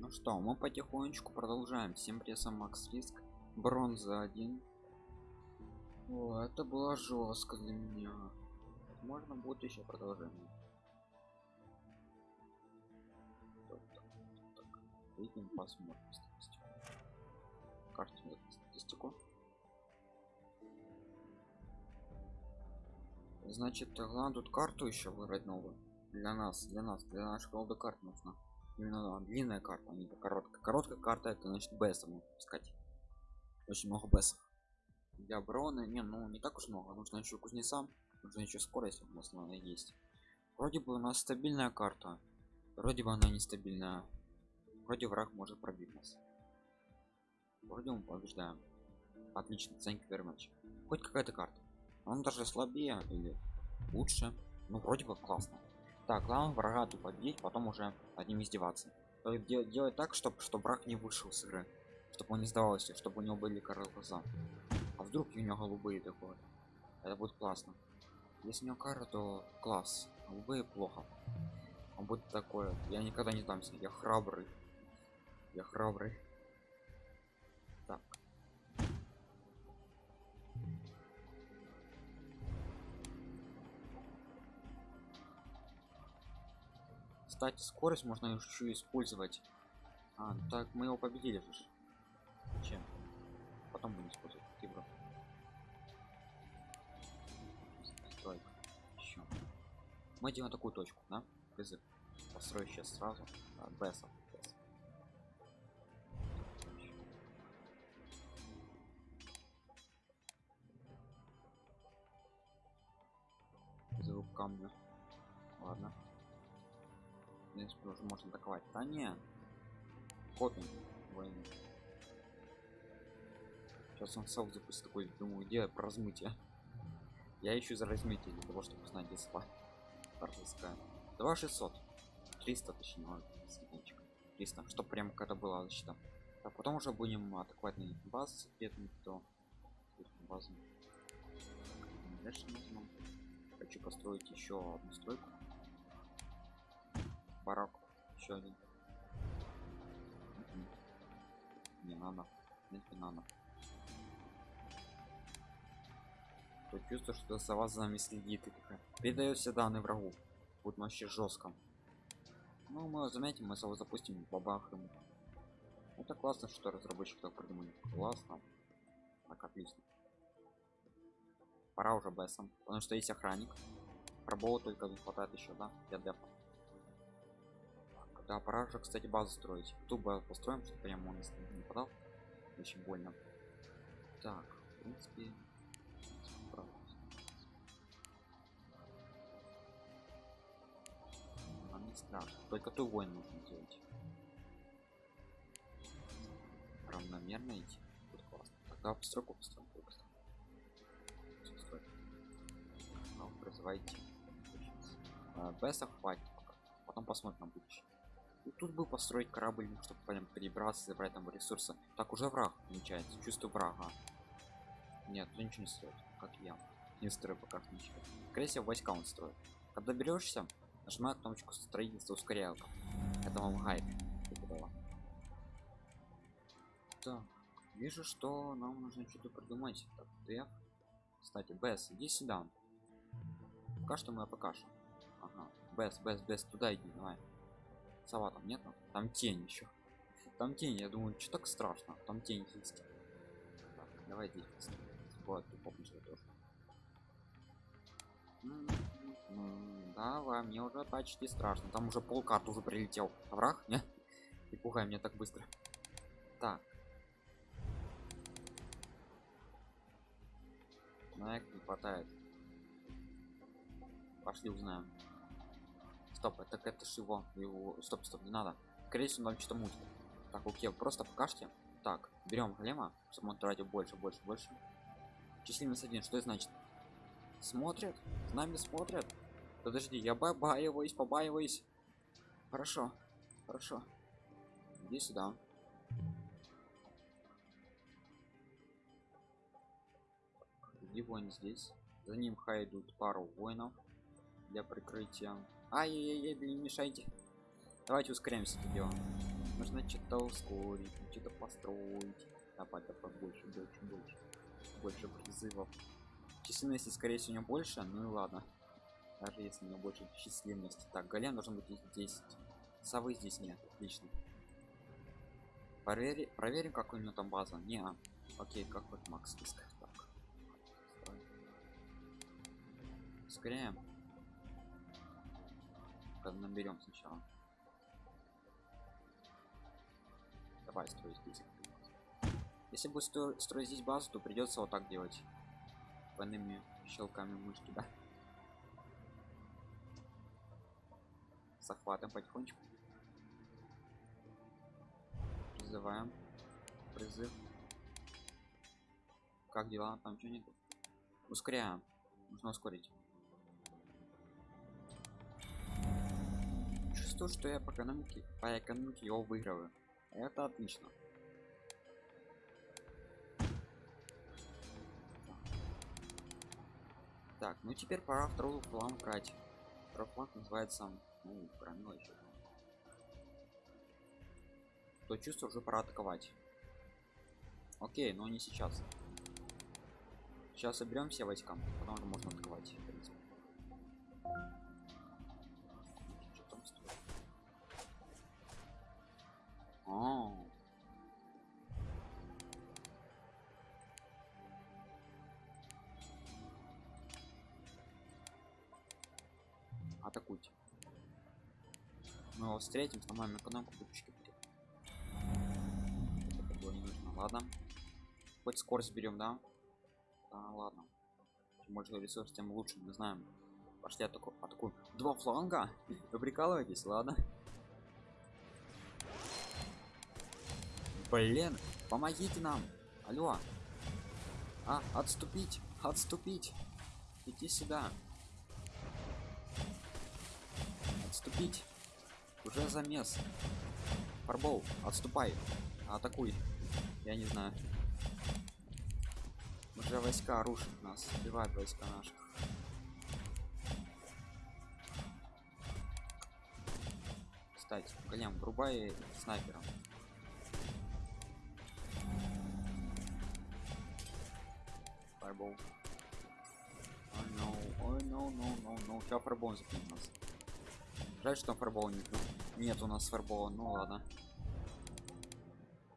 ну что мы потихонечку продолжаем. Всем прессом макс риск. Бронза 1 О, это было жестко для меня. Можно будет еще продолжение. Так, посмотрим статистику карту статистику. Значит главное тут карту еще выбрать новую. Для нас для нас для голды карт нужна именно да, длинная карта а не короткая. Короткая карта это значит беса искать. Очень много бесов для обороны не ну не так уж много. Нужно еще кузнецам нужно еще скорость нас она есть. Вроде бы у нас стабильная карта вроде бы она нестабильная. Вроде враг может пробить нас. Вроде мы побеждаем. Отлично thank you very much. Хоть какая-то карта. Он даже слабее или лучше ну вроде бы классно так главное врага тупо бить потом уже над ним издеваться. Делать, делать так чтобы чтобы враг не вышел с игры. Чтобы он не сдавался чтобы у него были король глаза. А вдруг у него голубые такое. Это будет классно. Если у него кара то класс. Голубые плохо. Он будет такое я никогда не дамся я храбрый. Я храбрый. Так кстати скорость можно еще использовать. А, так мы его победили же. Чем? Потом будем использовать. Тигра стройка еще. Мы делаем такую точку да? Язык построю сейчас сразу а, беса камня. Ладно в принципе уже можно атаковать. Да не копим войну сейчас он сам запустит такой думаю где размытие я ищу за размытие для того чтобы узнать где спа. Парфиская. 2600 300 точнее 300 что прям когда была защита а потом уже будем атаковать на базы соответственно то базу. Дальше хочу построить еще одну стройку барак. Еще один. Не надо. Нет не надо. То чувство что вас за нами следит передает все данные врагу. Будет вообще жестко ну мы заметим мы сразу запустим бабах это классно что разработчик так придумали классно. Так отлично. Пора уже бессом. Потому что есть охранник. Пробола только не хватает еще да? Для депа да пора же кстати базу строить. Тубо построим чтобы прямо он не нападал очень больно. Так в принципе нам не страшно. Только ту войн нужно делать. Равномерно идти. Будет классно. Тогда постройку построим призывайте беса хватит потом посмотрим на будущее тут бы построить корабль ну, чтобы прям перебраться забрать там ресурсы. Так уже враг намечается чувствую врага. Нет ты ничего не строит как я. Не строю пока ничего. Скорее войска он строит. Когда берешься нажимаю кнопочку строительства ускорялка это вам гайд. Так вижу что нам нужно что-то придумать. Так, F. кстати бс иди сюда. Пока что мы покажем ага. Бс бс бс туда иди давай сова там нет? Там тень еще там тень я думаю что так страшно? Там тень есть. Так, давай здесь вот тоже. Давай мне уже почти страшно. Там уже полкарт уже прилетел. Враг не? И пугай меня так быстро. Так. На не хватает. Пошли узнаем стоп это это ж его его стоп стоп не надо. Скорее всего нам что-то мутит так окей просто покажите. Так берем голема чтобы он тратил больше больше больше. Численность один что это значит? Смотрят с нами смотрят. Подожди я побаиваюсь побаиваюсь. Хорошо хорошо. Иди сюда. Иди воин здесь. За ним хай идут пару воинов для прикрытия ай яй яй блин мешайте. Давайте ускоряемся это дело. Нужно что-то ускорить что-то построить. Давай давай больше больше больше. Больше призывов. Численности скорее всего не больше ну и ладно. Даже если не больше численности. Так голем должен быть их 10 совы здесь нет отлично. Проверим проверим как у него там база. Не окей как вот макс списках так. Ускоряем наберем сначала. Давай строить список если будет стро строить здесь базу то придется вот так делать. Двойными щелками мышки да? Захватом потихонечку. Призываем. Призыв. Как дела? Там что нету? Ускоряем. Нужно ускорить чувствую что я по экономике по экономике его выигрываю. Это отлично. Так ну теперь пора второй план брать второй фланг называется ну громила еще то чувство уже пора атаковать. Окей но не сейчас. Сейчас соберем все войска потом уже можно атаковать в принципе. Атакуйте. Мы его встретим сломаем экономику пушки это было не нужно. Ладно. Хоть скорость берем да? А, ладно. Чем больше ресурс тем лучше мы знаем. Пошли атаку атакуем два фланга. Вы прикалываетесь ладно. Блин помогите нам. Алло. А отступить отступить. Иди сюда отступить. Уже замес фарбол отступай. Атакуй. Я не знаю. Уже войска рушат нас. Сбивают войска наших. Кстати голем врубай снайпером. Фарбол. Ой no ой no no no no сейчас фарбол закинет нас жаль что там фарбол нет. Нет у нас фарбола ну ладно.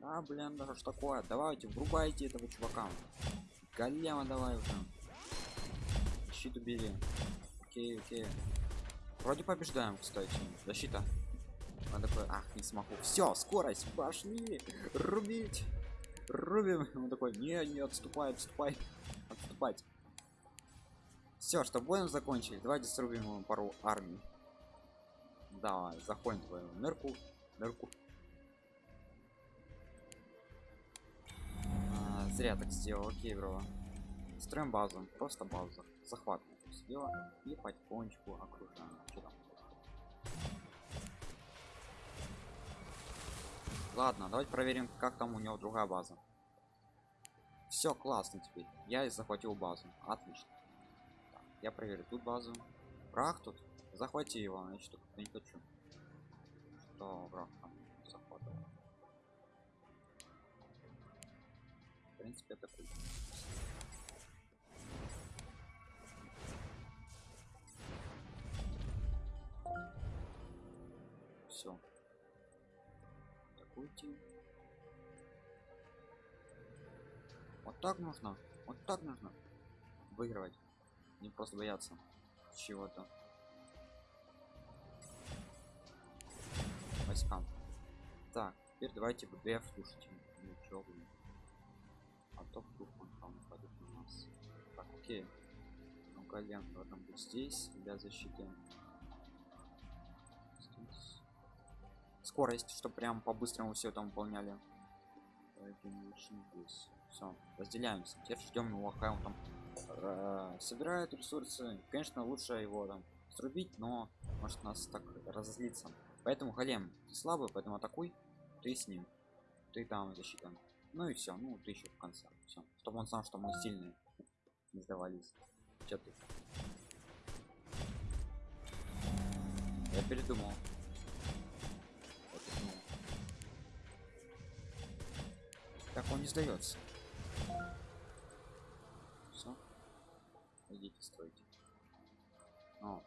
А блин да что такое? Давайте врубайте этого чувака. Голема давай уже. Щит убили окей окей. Вроде побеждаем кстати. Защита. Он такой ах не смогу все скорость пошли. Рубить. Рубим. Он такой не не отступай отступай отступать все что будем закончили? Давайте срубим ему пару армий давай заходим в твою нырку нырку. А, зря так сделал окей бро. Строим базу просто базу. Захват сделаем и потихонечку окружаем. Ладно давайте проверим как там у него другая база. Все классно теперь. Я захватил базу. Отлично. Так, я проверю тут базу. Враг тут захвати его значит не хочу. Что враг там захватывал. В принципе это круто все атакуйте вот так нужно вот так нужно выигрывать. Не просто бояться чего-то войскам так теперь давайте вдф слушайте ничего а то вдруг он там нападет на нас. Так окей. Ну голем должен быть здесь. Для защиты здесь. скорость чтобы прям по-быстрому все там выполняли. Все разделяемся. Теперь ждем его пока он там э, собирает ресурсы. Конечно лучше его там срубить но может нас так разозлиться поэтому ты слабый поэтому атакуй ты с ним ты там защита ну и все ну ты еще в конце все чтобы он знал что мы сильные не сдавались Че ты я передумал. Так он не сдается. Все. Идите строите. О,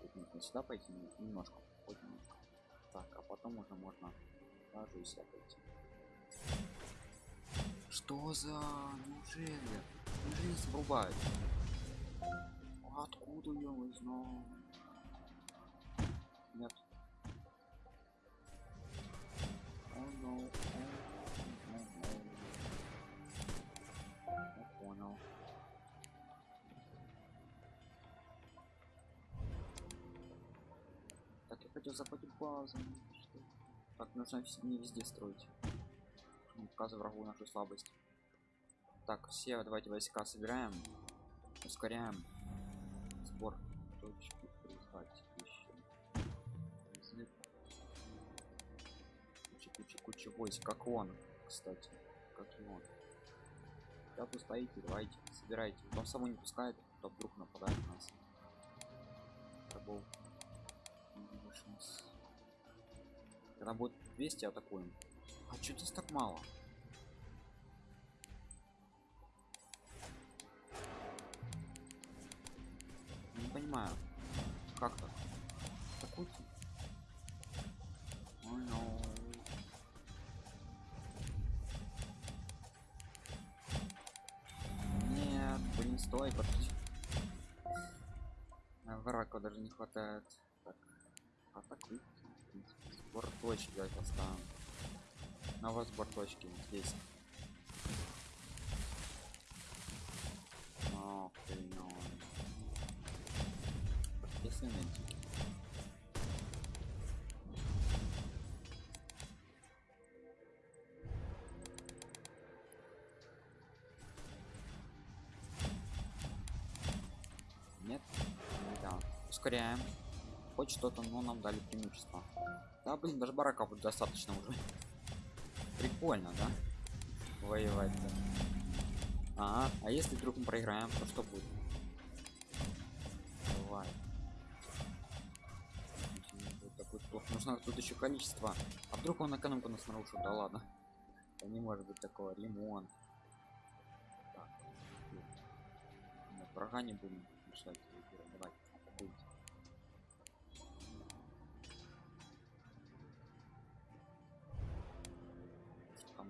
тут нужно сюда пойти немножко, немножко. Так, а потом уже можно даже и пойти. Что за неужели? Неужели срубают? Откуда я узнал? Нет. Oh no. Хотел захватить базу. Что? Так, нужно не везде строить. Показывай врагу нашу слабость. Так, все давайте войска собираем. Ускоряем сбор точки призвать еще. Куча, куча, куча войск, как он, кстати. Как и он. Да, вы стоите, давайте, собирайте. Он само не пускает, то вдруг нападает на нас. Это был шанс. Когда будет 200, атакуем. А что здесь так мало? Не понимаю. Как так? Атакуйте. Ой, ну. Нет, блин, стой. А, Врага даже не хватает. Так, в принципе. Сбор точки давайте. На вас сбор точки вот здесь. Ох ты, ну. Если. Нет? Да. Ускоряем. Хоть что-то, но нам дали преимущество. Да, блин, даже барака будет достаточно уже. Прикольно, да? Воевать -то. Ага, а если вдруг мы проиграем, то что будет? Давай. Такой плохо. Нужно тут еще количество. А вдруг он экономику нас нарушит? Да ладно. Да не может быть такого. Ремонт. Так. Нет, врага не будем мешать.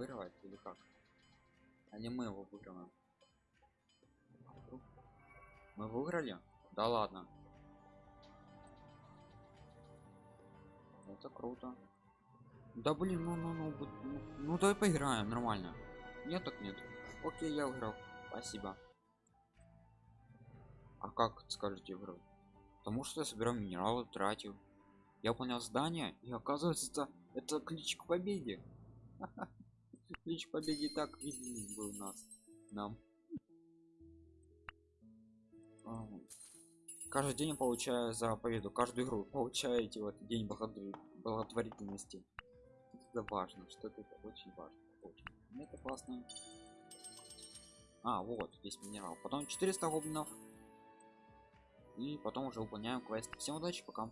Вырывать или как? А не мы его выиграем. Мы выиграли? Да ладно. Это круто. Да блин, ну ну ну, ну, ну давай поиграем нормально. Нет так нет. Окей, я выиграл. Спасибо. А как скажете выиграл? Потому что я собирал минералы, тратил. Я выполнял задание, и оказывается, это, это ключ к победе. Ключ к победе так виден был нас. Нам. Ам. Каждый день получаю за победу, каждую игру получаете вот день благотворительности. Это важно, что это очень важно. Очень. Мне это классно. А, вот, здесь минерал. Потом 400 гоблинов. И потом уже выполняем квест. Всем удачи, пока.